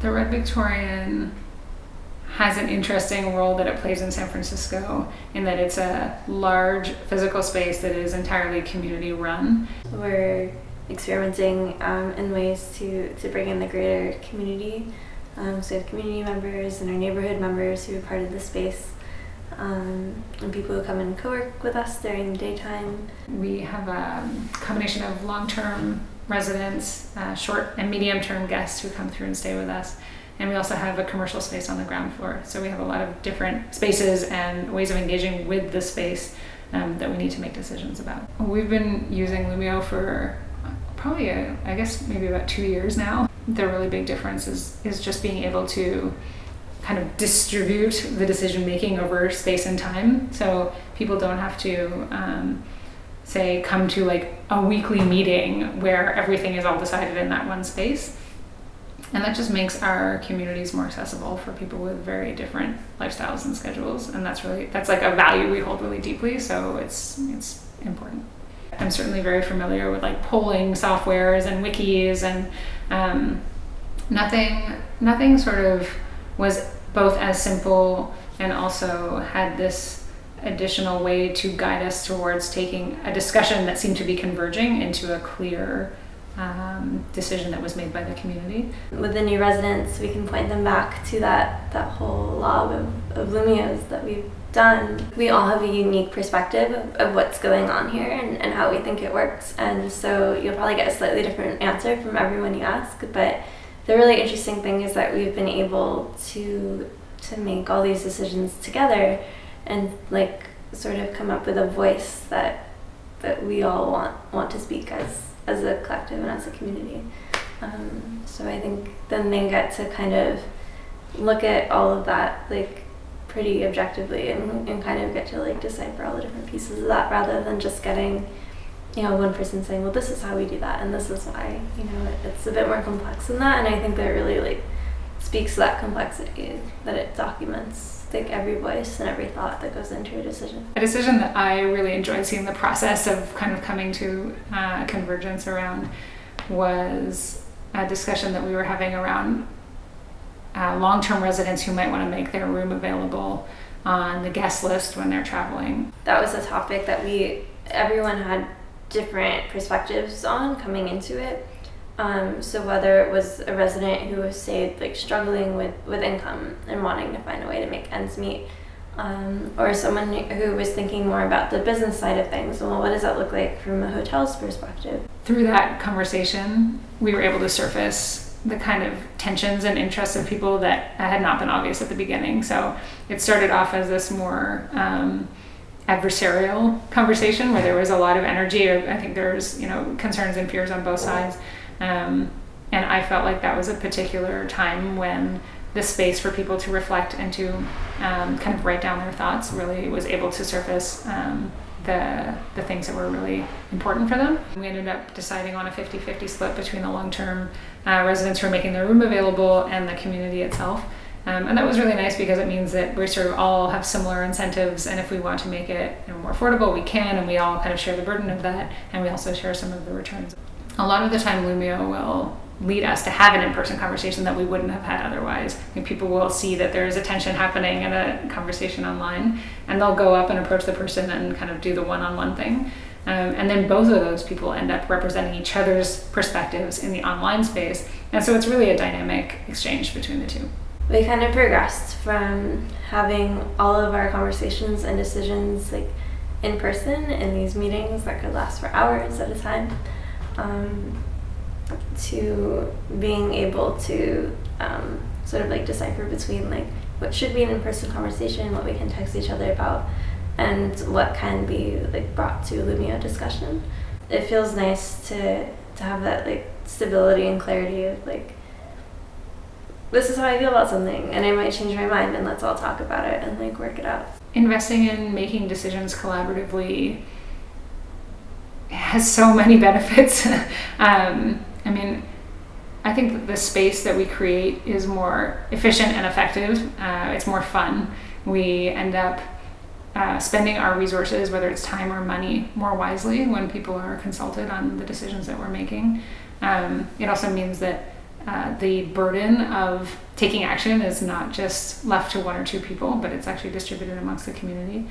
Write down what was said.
The Red Victorian has an interesting role that it plays in San Francisco in that it's a large physical space that is entirely community run. We're experimenting um, in ways to, to bring in the greater community. Um, so we have community members and our neighborhood members who are part of the space um, and people who come and co-work with us during the daytime. We have a combination of long-term residents, uh, short and medium-term guests who come through and stay with us. And we also have a commercial space on the ground floor. So we have a lot of different spaces and ways of engaging with the space um, that we need to make decisions about. We've been using Loomio for probably, a, I guess, maybe about two years now. The really big difference is, is just being able to kind of distribute the decision making over space and time. So people don't have to um, say come to like a weekly meeting where everything is all decided in that one space. And that just makes our communities more accessible for people with very different lifestyles and schedules. And that's really that's like a value we hold really deeply. So it's it's important. I'm certainly very familiar with like polling softwares and wikis and um, nothing nothing sort of was both as simple and also had this additional way to guide us towards taking a discussion that seemed to be converging into a clear um, decision that was made by the community. With the new residents, we can point them back to that, that whole log of, of Loomios that we've done. We all have a unique perspective of, of what's going on here and, and how we think it works. And so you'll probably get a slightly different answer from everyone you ask, but the really interesting thing is that we've been able to to make all these decisions together and like sort of come up with a voice that that we all want want to speak as as a collective and as a community. Um, so I think then they get to kind of look at all of that like pretty objectively and, and kind of get to like decipher all the different pieces of that rather than just getting you know, one person saying, well, this is how we do that, and this is why, you know, it, it's a bit more complex than that, and I think that really, like, speaks to that complexity, that it documents, like, every voice and every thought that goes into a decision. A decision that I really enjoyed seeing the process of kind of coming to uh, convergence around was a discussion that we were having around uh, long-term residents who might want to make their room available on the guest list when they're traveling. That was a topic that we, everyone had different perspectives on coming into it. Um, so whether it was a resident who was say like struggling with, with income and wanting to find a way to make ends meet, um, or someone who was thinking more about the business side of things. Well, what does that look like from a hotel's perspective? Through that conversation, we were able to surface the kind of tensions and interests of people that had not been obvious at the beginning. So it started off as this more um, adversarial conversation where there was a lot of energy. I think there's you know concerns and fears on both sides, um, and I felt like that was a particular time when the space for people to reflect and to um, kind of write down their thoughts really was able to surface um, the, the things that were really important for them. We ended up deciding on a 50-50 split between the long-term uh, residents who are making their room available and the community itself. Um, and that was really nice because it means that we sort of all have similar incentives and if we want to make it you know, more affordable, we can and we all kind of share the burden of that and we also share some of the returns. A lot of the time Loomio will lead us to have an in-person conversation that we wouldn't have had otherwise. And people will see that there is a tension happening in a conversation online and they'll go up and approach the person and kind of do the one-on-one thing. Um, and then both of those people end up representing each other's perspectives in the online space. And so it's really a dynamic exchange between the two we kind of progressed from having all of our conversations and decisions like in person in these meetings that could last for hours at a time um, to being able to um, sort of like decipher between like what should be an in-person conversation what we can text each other about and what can be like brought to Loomio discussion. It feels nice to to have that like stability and clarity of like this is how I feel about something and I might change my mind and let's all talk about it and like work it out. Investing in making decisions collaboratively has so many benefits. um, I mean, I think the space that we create is more efficient and effective. Uh, it's more fun. We end up uh, spending our resources, whether it's time or money, more wisely when people are consulted on the decisions that we're making. Um, it also means that uh, the burden of taking action is not just left to one or two people, but it's actually distributed amongst the community.